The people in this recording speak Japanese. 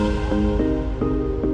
うん。